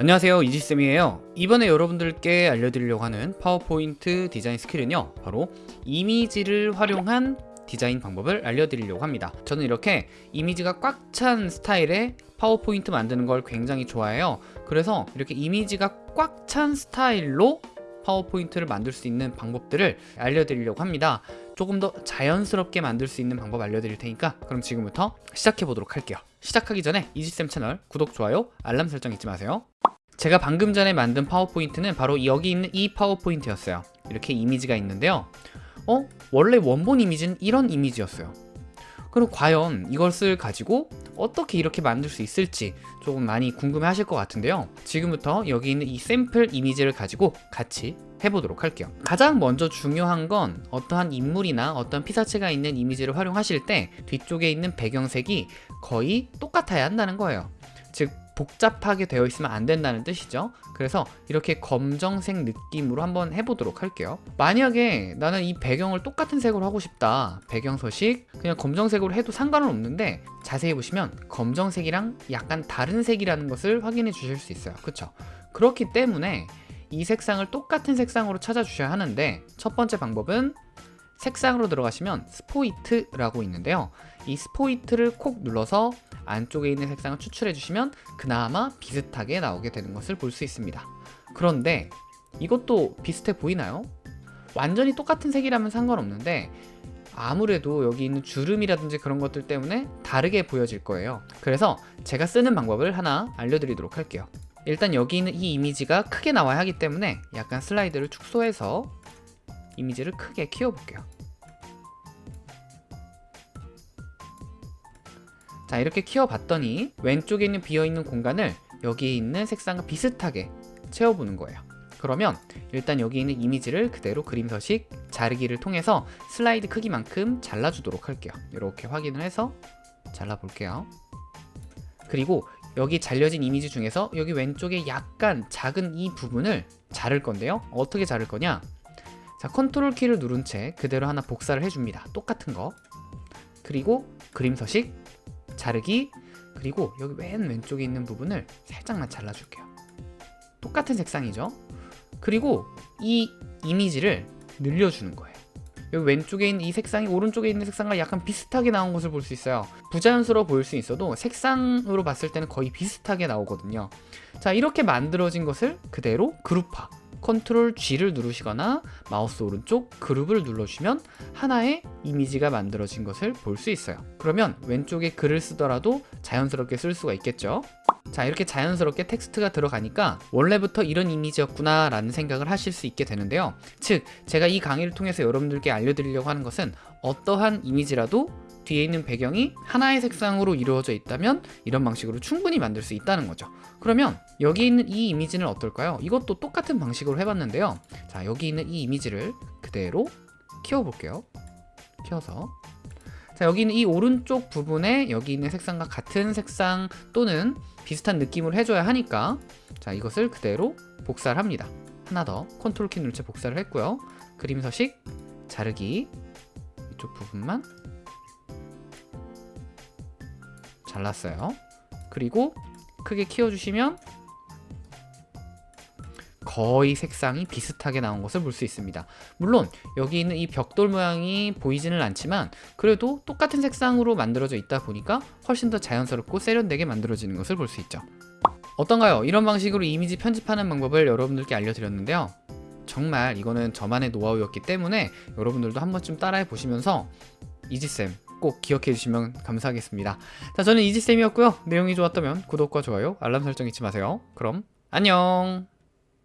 안녕하세요 이지쌤이에요. 이번에 여러분들께 알려드리려고 하는 파워포인트 디자인 스킬은요 바로 이미지를 활용한 디자인 방법을 알려드리려고 합니다. 저는 이렇게 이미지가 꽉 찬 스타일의 파워포인트 만드는 걸 굉장히 좋아해요. 그래서 이렇게 이미지가 꽉 찬 스타일로 파워포인트를 만들 수 있는 방법들을 알려드리려고 합니다. 조금 더 자연스럽게 만들 수 있는 방법 알려드릴 테니까 그럼 지금부터 시작해 보도록 할게요. 시작하기 전에 이지쌤 채널 구독, 좋아요, 알람 설정 잊지 마세요 제가 방금 전에 만든 파워포인트는 바로 여기 있는 이 파워포인트였어요. 이렇게 이미지가 있는데요. 어? 원래 원본 이미지는 이런 이미지였어요. 그럼 과연 이것을 가지고 어떻게 이렇게 만들 수 있을지 조금 많이 궁금해 하실 것 같은데요. 지금부터 여기 있는 이 샘플 이미지를 가지고 같이 해보도록 할게요. 가장 먼저 중요한 건 어떠한 인물이나 어떤 피사체가 있는 이미지를 활용하실 때 뒤쪽에 있는 배경색이 거의 똑같아야 한다는 거예요. 즉 복잡하게 되어 있으면 안 된다는 뜻이죠. 그래서 이렇게 검정색 느낌으로 한번 해보도록 할게요. 만약에 나는 이 배경을 똑같은 색으로 하고 싶다. 배경 서식. 그냥 검정색으로 해도 상관은 없는데 자세히 보시면 검정색이랑 약간 다른 색이라는 것을 확인해 주실 수 있어요. 그쵸? 그렇기 때문에 이 색상을 똑같은 색상으로 찾아 주셔야 하는데 첫 번째 방법은 색상으로 들어가시면 스포이트라고 있는데요. 이 스포이트를 콕 눌러서 안쪽에 있는 색상을 추출해 주시면 그나마 비슷하게 나오게 되는 것을 볼 수 있습니다. 그런데 이것도 비슷해 보이나요? 완전히 똑같은 색이라면 상관없는데 아무래도 여기 있는 주름이라든지 그런 것들 때문에 다르게 보여질 거예요. 그래서 제가 쓰는 방법을 하나 알려드리도록 할게요. 일단 여기 있는 이 이미지가 크게 나와야 하기 때문에 약간 슬라이드를 축소해서 이미지를 크게 키워볼게요 자 이렇게 키워봤더니 왼쪽에 있는 비어있는 공간을 여기에 있는 색상과 비슷하게 채워보는 거예요. 그러면 일단 여기 있는 이미지를 그대로 그림 서식 자르기를 통해서 슬라이드 크기만큼 잘라주도록 할게요. 이렇게 확인을 해서 잘라볼게요. 그리고 여기 잘려진 이미지 중에서 여기 왼쪽에 약간 작은 이 부분을 자를 건데요. 어떻게 자를 거냐? 자 컨트롤 키를 누른 채 그대로 하나 복사를 해줍니다. 똑같은 거. 그리고 그림 서식 자르기 그리고 여기 맨 왼쪽에 있는 부분을 살짝만 잘라줄게요. 똑같은 색상이죠? 그리고 이 이미지를 늘려주는 거예요. 여기 왼쪽에 있는 이 색상이 오른쪽에 있는 색상과 약간 비슷하게 나온 것을 볼 수 있어요. 부자연스러워 보일 수 있어도 색상으로 봤을 때는 거의 비슷하게 나오거든요. 자 이렇게 만들어진 것을 그대로 그룹화 컨트롤 G를 누르시거나 마우스 오른쪽 그룹을 눌러주시면 하나의 이미지가 만들어진 것을 볼 수 있어요. 그러면 왼쪽에 글을 쓰더라도 자연스럽게 쓸 수가 있겠죠? 자 이렇게 자연스럽게 텍스트가 들어가니까 원래부터 이런 이미지였구나 라는 생각을 하실 수 있게 되는데요. 즉 제가 이 강의를 통해서 여러분들께 알려드리려고 하는 것은 어떠한 이미지라도 뒤에 있는 배경이 하나의 색상으로 이루어져 있다면 이런 방식으로 충분히 만들 수 있다는 거죠. 그러면 여기 있는 이 이미지는 어떨까요? 이것도 똑같은 방식으로 해봤는데요. 자 여기 있는 이 이미지를 그대로 키워볼게요. 키워서. 자 여기 있는 이 오른쪽 부분에 여기 있는 색상과 같은 색상 또는 비슷한 느낌으로 해줘야 하니까 자 이것을 그대로 복사를 합니다. 하나 더 컨트롤 키 누르채 복사를 했고요. 그림 서식 자르기. 이쪽 부분만 잘랐어요. 그리고 크게 키워주시면 거의 색상이 비슷하게 나온 것을 볼 수 있습니다. 물론 여기 있는 이 벽돌 모양이 보이지는 않지만 그래도 똑같은 색상으로 만들어져 있다 보니까 훨씬 더 자연스럽고 세련되게 만들어지는 것을 볼 수 있죠. 어떤가요? 이런 방식으로 이미지 편집하는 방법을 여러분들께 알려드렸는데요. 정말 이거는 저만의 노하우였기 때문에 여러분들도 한 번쯤 따라해 보시면서 이지쌤 꼭 기억해 주시면 감사하겠습니다. 자 저는 이지쌤이었고요. 내용이 좋았다면 구독과 좋아요 알람 설정 잊지 마세요. 그럼 안녕